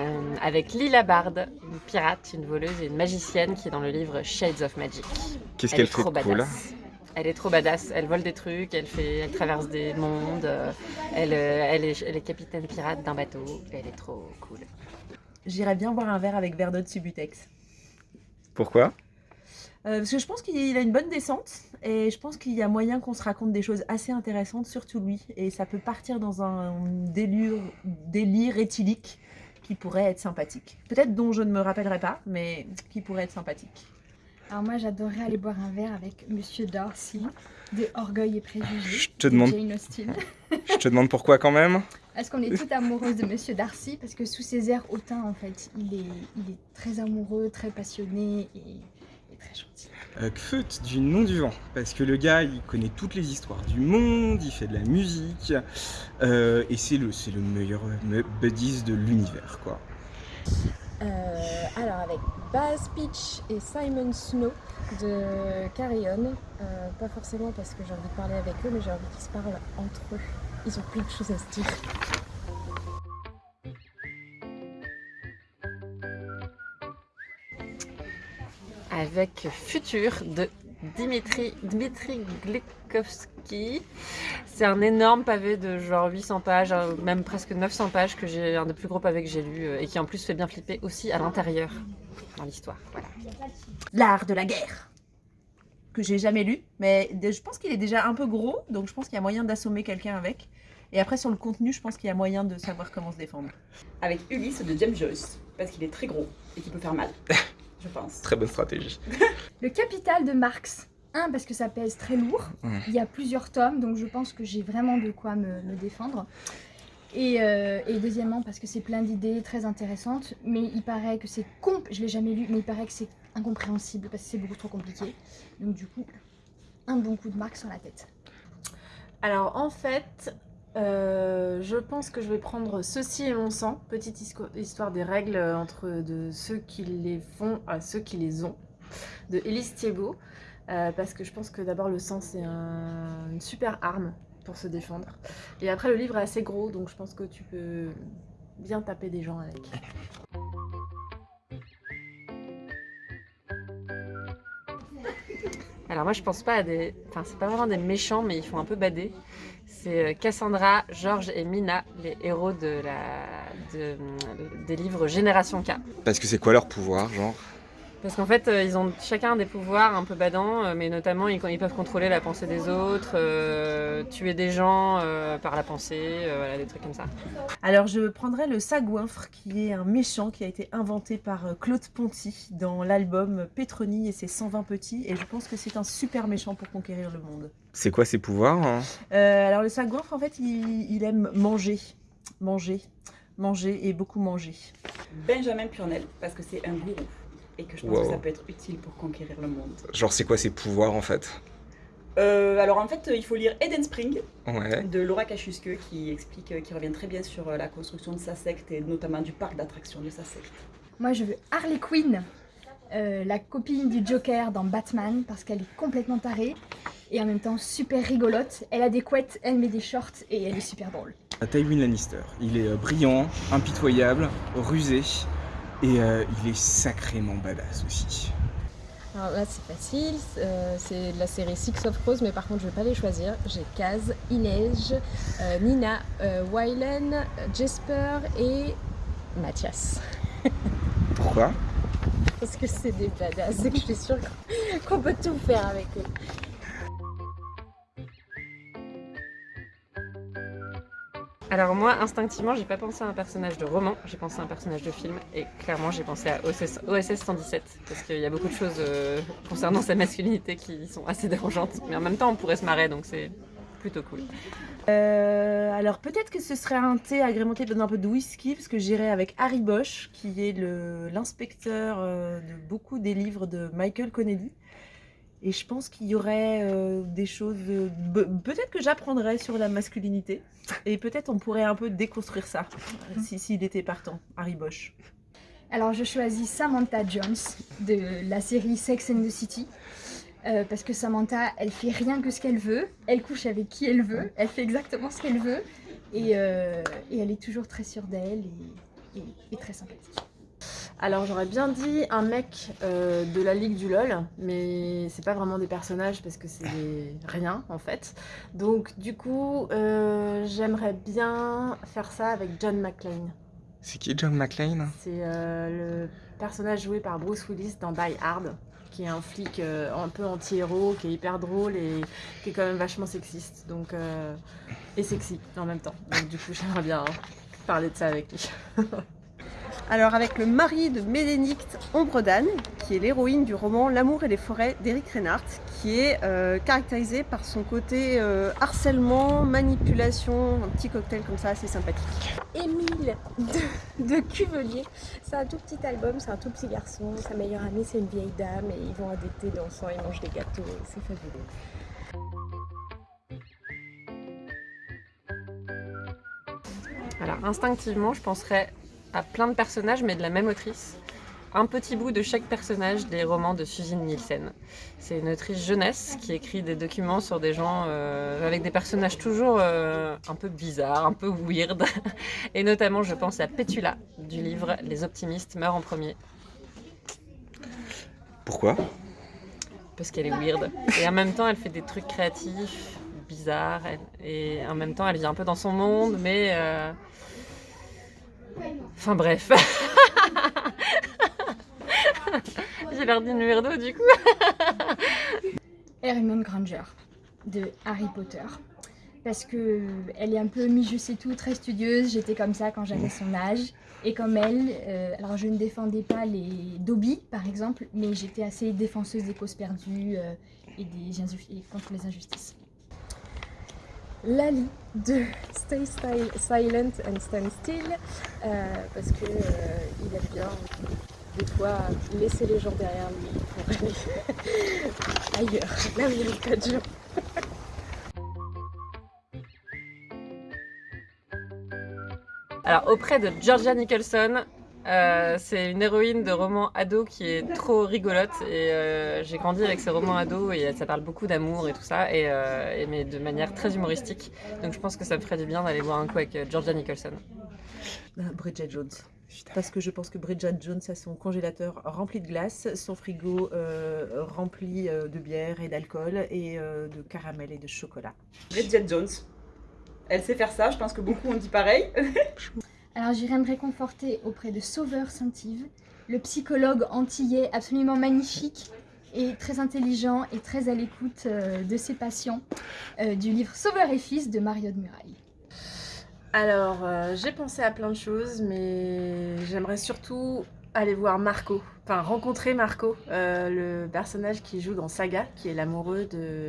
euh, avec Lila Bard, une pirate, une voleuse et une magicienne qui est dans le livre Shades of Magic. Qu'est-ce Elle qu'elle fait trop de cool badass. Elle est trop badass, elle vole des trucs, elle, fait, elle traverse des mondes, euh, elle, euh, elle, est, elle est capitaine pirate d'un bateau, elle est trop cool. J'irais bien boire un verre avec Verdot Subutex. Pourquoi Euh, parce que je pense qu'il a une bonne descente et je pense qu'il y a moyen qu'on se raconte des choses assez intéressantes, surtout lui. Et ça peut partir dans un délire, délire éthylique qui pourrait être sympathique. Peut-être dont je ne me rappellerai pas, mais qui pourrait être sympathique. Alors moi j'adorerais aller boire un verre avec Monsieur Darcy de Orgueil et Préjugés. Je te de demande- Jane Austen. Je te demande pourquoi quand même? Est-ce qu'on est toute amoureuse de Monsieur Darcy Parce que sous ses airs hautains en fait, il est, il est très amoureux, très passionné et, et très gentil. Euh, Kfeut du nom du vent, parce que le gars il connaît toutes les histoires du monde, il fait de la musique, euh, et c'est le, le meilleur buddies de l'univers quoi. Euh, alors avec Baz Peach et Simon Snow de Carrion, pas forcément parce que j'ai envie de parler avec eux, mais j'ai envie qu'ils se parlent entre eux. Ils ont plein de choses à se dire. Avec Futur de Dimitri, Dmitri Glikovski. C'est un énorme pavé de genre 800 pages, euh, même presque 900 pages, que j'ai un des plus gros pavés que j'ai lu euh, et qui en plus fait bien flipper aussi à l'intérieur dans l'histoire. Voilà. L'art de la guerre que j'ai jamais lu, mais je pense qu'il est déjà un peu gros, donc je pense qu'il y a moyen d'assommer quelqu'un avec. Et après sur le contenu, je pense qu'il y a moyen de savoir comment se défendre. Avec Ulysse de James Joyce, parce qu'il est très gros et qu'il peut faire mal, je pense. Très bonne stratégie. Le Capital de Marx. Un, parce que ça pèse très lourd. Il y a plusieurs tomes, donc je pense que j'ai vraiment de quoi me, me défendre. Et, euh, et deuxièmement, parce que c'est plein d'idées très intéressantes, mais il paraît que c'est comp... Je l'ai jamais lu, mais il paraît que c'est incompréhensible parce que c'est beaucoup trop compliqué. Donc du coup, un bon coup de Marx sur la tête. Alors en fait, euh, je pense que je vais prendre Ceci et mon sang, petite histoire des règles euh, entre de ceux qui les font à ceux qui les ont, de Élise Thiebaud, euh, parce que je pense que d'abord le sang c'est un- une super arme pour se défendre. Et après le livre est assez gros, donc je pense que tu peux bien taper des gens avec. Alors moi je pense pas à des... Enfin c'est pas vraiment des méchants mais ils font un peu bader. C'est euh, Cassandra, Georges et Mina, les héros de de- des livres Génération K. Parce que c'est quoi leur pouvoir, genre? Parce qu'en fait euh, ils ont chacun des pouvoirs un peu badants, euh, mais notamment ils, ils peuvent contrôler la pensée des autres, euh, tuer des gens euh, par la pensée, euh, voilà, des trucs comme ça. Alors je prendrais le Sagouinfre, qui est un méchant qui a été inventé par Claude Ponty dans l'album Pétroni et ses 120 petits, et je pense que c'est un super méchant pour conquérir le monde. C'est quoi ses pouvoirs hein? Euh, alors le Sagouinfre, en fait, il, il aime manger, manger, manger et beaucoup manger. Benjamin Purnell, parce que c'est un gourou et que je pense Wow. que ça peut être utile pour conquérir le monde. Genre c'est quoi ses pouvoirs en fait? Euh, alors en fait, il faut lire Eden Spring Ouais. de Laura Kachusque qui explique, euh, qui revient très bien sur euh, la construction de sa secte et notamment du parc d'attractions de sa secte. Moi, je veux Harley Quinn, euh, la copine du Joker dans Batman, parce qu'elle est complètement tarée et en même temps super rigolote. Elle a des couettes, elle met des shorts et elle est super drôle. Tywin Lannister, il est euh, brillant, impitoyable, rusé, et euh, il est sacrément badass aussi. Alors là c'est facile, euh, c'est de la série Six of Crows, mais par contre je vais pas les choisir. J'ai Kaz, Inej, euh, Nina, euh, Wylan, Jesper et Mathias. Pourquoi? Parce que c'est des badass et que je suis sûre qu'on peut tout faire avec eux. Alors moi, instinctivement, j'ai pas pensé à un personnage de roman, j'ai pensé à un personnage de film, et clairement j'ai pensé à OSS, OSS 117, parce qu'il y a beaucoup de choses euh, concernant sa masculinité qui sont assez dérangeantes, mais en même temps on pourrait se marrer, donc c'est plutôt cool. Euh, alors peut-être que ce serait un thé agrémenté d'un peu de whisky, parce que j'irais avec Harry Bosch, qui est l'inspecteur euh, de beaucoup des livres de Michael Connelly. Et je pense qu'il y aurait euh, des choses... euh, peut-être que j'apprendrais sur la masculinité, et peut-être on pourrait un peu déconstruire ça, si- s'il était partant, Harry Bosch. Alors je choisis Samantha Jones de la série Sex and the City. euh, parce que Samantha, elle fait rien que ce qu'elle veut, elle couche avec qui elle veut, elle fait exactement ce qu'elle veut, et, euh, et elle est toujours très sûre d'elle, et et, et très sympathique. Alors j'aurais bien dit un mec euh, de la Ligue du LOL, mais c'est pas vraiment des personnages parce que c'est rien en fait. Donc du coup, euh, j'aimerais bien faire ça avec John McClane. C'est qui John McClane? C'est euh, le personnage joué par Bruce Willis dans Die Hard, qui est un flic un peu anti-héros, qui est hyper drôle et qui est quand même vachement sexiste. Donc, et sexy en même temps. Donc du coup, j'aimerais bien parler de ça avec lui. Alors avec le mari de Médénicte Ombredan, qui est l'héroïne du roman L'amour et les forêts d'Éric Reinhardt, qui est euh, caractérisé par son côté euh, harcèlement, manipulation, un petit cocktail comme ça assez sympathique. Émile de, de Cuvelier. C'est un tout petit album, c'est un tout petit garçon. Sa meilleure amie, c'est une vieille dame et ils vont à des thés dansant, ils mangent des gâteaux. C'est fabuleux. Alors instinctivement, je penserais à plein de personnages, mais de la même autrice. Un petit bout de chaque personnage des romans de Suzanne Nielsen. C'est une autrice jeunesse qui écrit des documents sur des gens euh, avec des personnages toujours euh, un peu bizarres, un peu weird. Et notamment, je pense à Pétula du livre Les optimistes meurent en premier, Pourquoi? Parce qu'elle est weird. Et en même temps, elle fait des trucs créatifs, bizarres. et en même temps, elle vit un peu dans son monde, mais. euh, Enfin bref. J'ai l'air d'une weirdo du coup. Hermione Granger de Harry Potter. Parce que elle est un peu mi je sais tout, très studieuse. J'étais comme ça quand j'avais son âge. Et comme elle, euh, alors je ne défendais pas les Dobby par exemple, mais j'étais assez défenseuse des causes perdues euh, et, des et contre les injustices. Lali de Stay Silent and Stand Still euh, parce que euh, il aime bien des fois laisser les gens derrière lui pour aller ailleurs, là il n'y a pas de gens. Alors auprès de Georgia Nicholson, euh, c'est une héroïne de roman ado qui est trop rigolote et euh, j'ai grandi avec ces romans ados et ça parle beaucoup d'amour et tout ça et, euh, et mais de manière très humoristique. Donc je pense que ça me ferait du bien d'aller voir un coup avec Georgia Nicholson. Bridget Jones. Parce que je pense que Bridget Jones a son congélateur rempli de glace, son frigo euh, rempli euh, de bière et d'alcool et euh, de caramel et de chocolat. Bridget Jones. Elle sait faire ça, je pense que beaucoup ont dit pareil. Alors j'irai me réconforter auprès de Sauveur Saint-Yves, le psychologue antillais absolument magnifique et très intelligent et très à l'écoute euh, de ses patients euh, du livre Sauveur et Fils de Mario de Muraille. Alors, euh, j'ai pensé à plein de choses, mais j'aimerais surtout aller voir Marco, enfin rencontrer Marco, le personnage qui joue dans Saga, qui est l'amoureux de.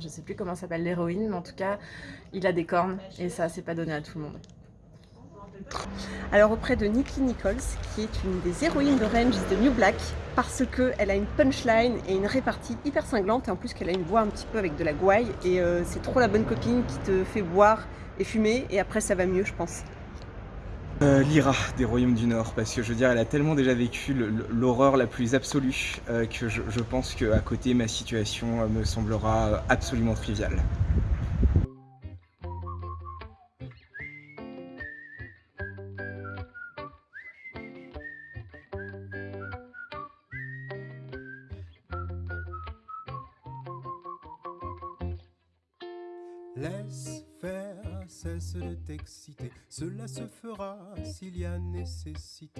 Je sais plus comment s'appelle l'héroïne, mais en tout cas, il a des cornes, et ça, c'est pas donné à tout le monde. Alors auprès de Nikki Nichols, qui est une des héroïnes de Range the New Black, parce qu'elle a une punchline et une répartie hyper cinglante, et en plus qu'elle a une voix un petit peu avec de la gouaille, et euh, c'est trop la bonne copine qui te fait boire et fumer, et après ça va mieux, je pense. Euh, Lyra des Royaumes du Nord, parce que je veux dire, elle a tellement déjà vécu l'horreur la plus absolue euh, que je, je pense qu'à côté, ma situation euh, me semblera absolument triviale. Laisse faire, cesse de t'exciter, cela se fera s'il y a nécessité.